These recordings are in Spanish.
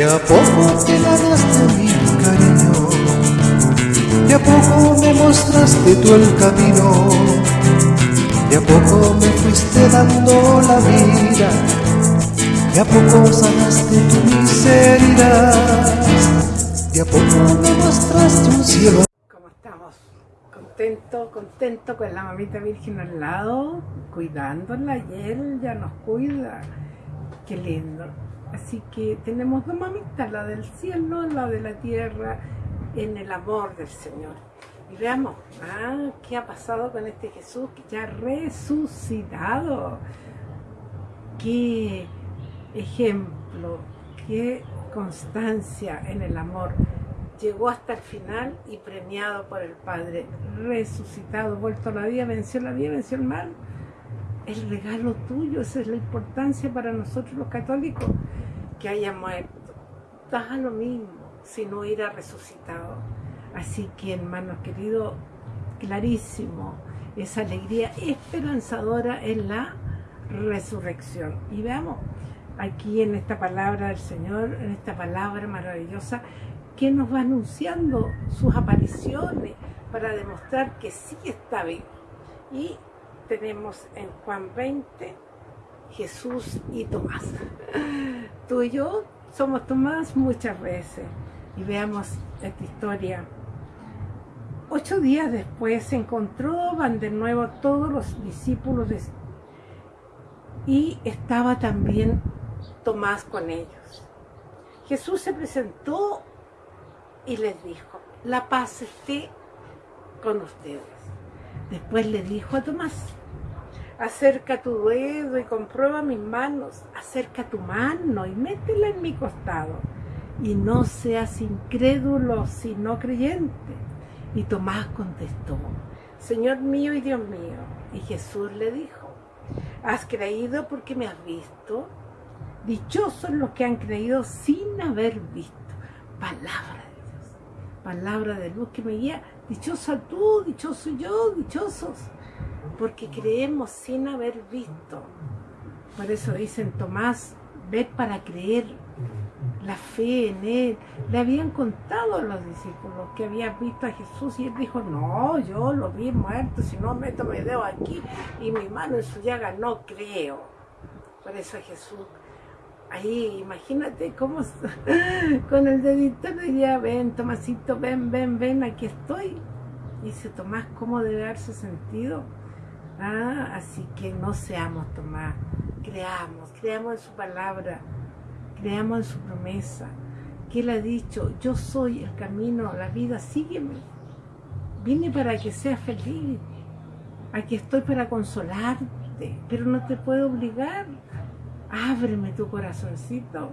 De a poco te ganaste mi cariño, de a poco me mostraste tú el camino, de a poco me fuiste dando la vida, de a poco sanaste tu miseria, de a poco me mostraste un cielo. ¿Cómo estamos? Contento, contento con la mamita virgen al lado, cuidándola y él ya nos cuida. Qué lindo. Así que tenemos dos mamitas, la del cielo, la de la tierra, en el amor del Señor. Y veamos, ah, ¿qué ha pasado con este Jesús que ya ha resucitado? Qué ejemplo, qué constancia en el amor. Llegó hasta el final y premiado por el Padre, resucitado, vuelto a la vida, venció la vida, venció el mal el regalo tuyo, esa es la importancia para nosotros los católicos, que haya muerto. Da lo mismo si no hubiera resucitado. Así que hermanos queridos, clarísimo, esa alegría esperanzadora en la resurrección. Y veamos aquí en esta palabra del Señor, en esta palabra maravillosa, que nos va anunciando sus apariciones para demostrar que sí está vivo. Y tenemos en Juan 20 Jesús y Tomás. Tú y yo somos Tomás muchas veces. Y veamos esta historia. Ocho días después se encontraban de nuevo todos los discípulos y estaba también Tomás con ellos. Jesús se presentó y les dijo, la paz esté con ustedes. Después le dijo a Tomás, acerca tu dedo y comprueba mis manos, acerca tu mano y métela en mi costado, y no seas incrédulo, sino creyente. Y Tomás contestó, Señor mío y Dios mío. Y Jesús le dijo, ¿has creído porque me has visto? Dichosos los que han creído sin haber visto. Palabra de Dios, palabra de luz que me guía. Dichosa tú, dichoso yo, dichosos porque creemos sin haber visto. Por eso dicen Tomás, ve para creer, la fe en él. Le habían contado a los discípulos que habían visto a Jesús y él dijo, no, yo lo vi muerto, si no meto mi dedo aquí y mi mano en su llaga, no creo. Por eso Jesús, ahí imagínate cómo con el dedito diría, ven Tomasito, ven, ven, ven, aquí estoy. Dice Tomás, ¿cómo debe haberse sentido? Así que no seamos Tomás, creamos, creamos en su palabra, creamos en su promesa, que él ha dicho, yo soy el camino, la vida, sígueme. Vine para que seas feliz, aquí estoy para consolarte, pero no te puedo obligar. Ábreme tu corazoncito,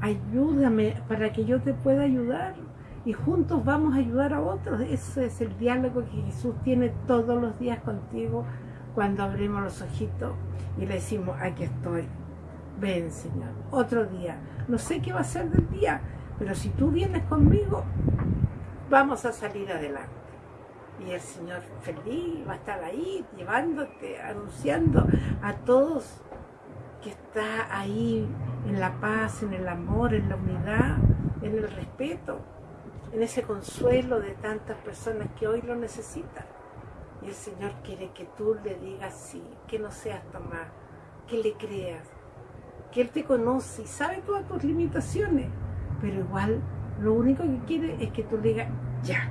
ayúdame para que yo te pueda ayudar y juntos vamos a ayudar a otros. Ese es el diálogo que Jesús tiene todos los días contigo cuando abrimos los ojitos y le decimos, aquí estoy, ven Señor, otro día. No sé qué va a ser del día, pero si tú vienes conmigo, vamos a salir adelante. Y el Señor feliz va a estar ahí, llevándote, anunciando a todos que está ahí en la paz, en el amor, en la unidad, en el respeto en ese consuelo de tantas personas que hoy lo necesitan. Y el Señor quiere que tú le digas sí, que no seas Tomás, que le creas, que Él te conoce y sabe todas tus limitaciones, pero igual lo único que quiere es que tú le digas ya,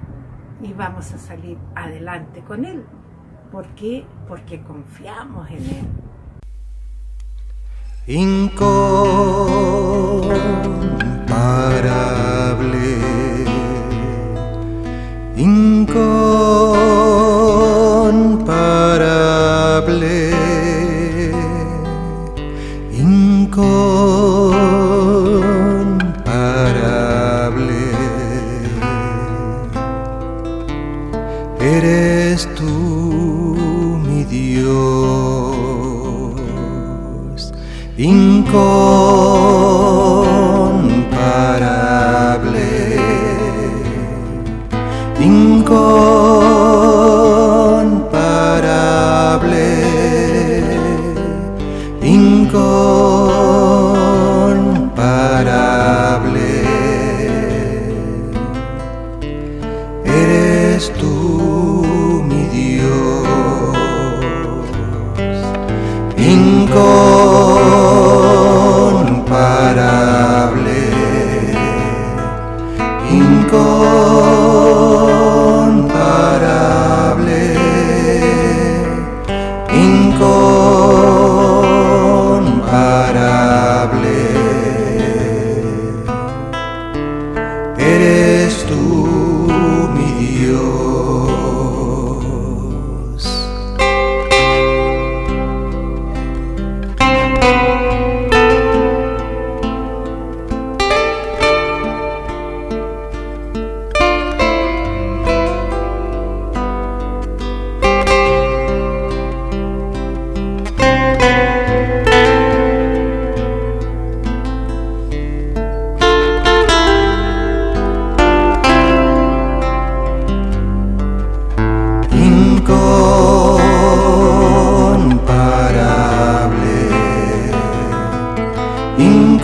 y vamos a salir adelante con Él. ¿Por qué? Porque confiamos en Él. incomparable, Eres tú mi Dios, incomparable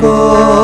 Go.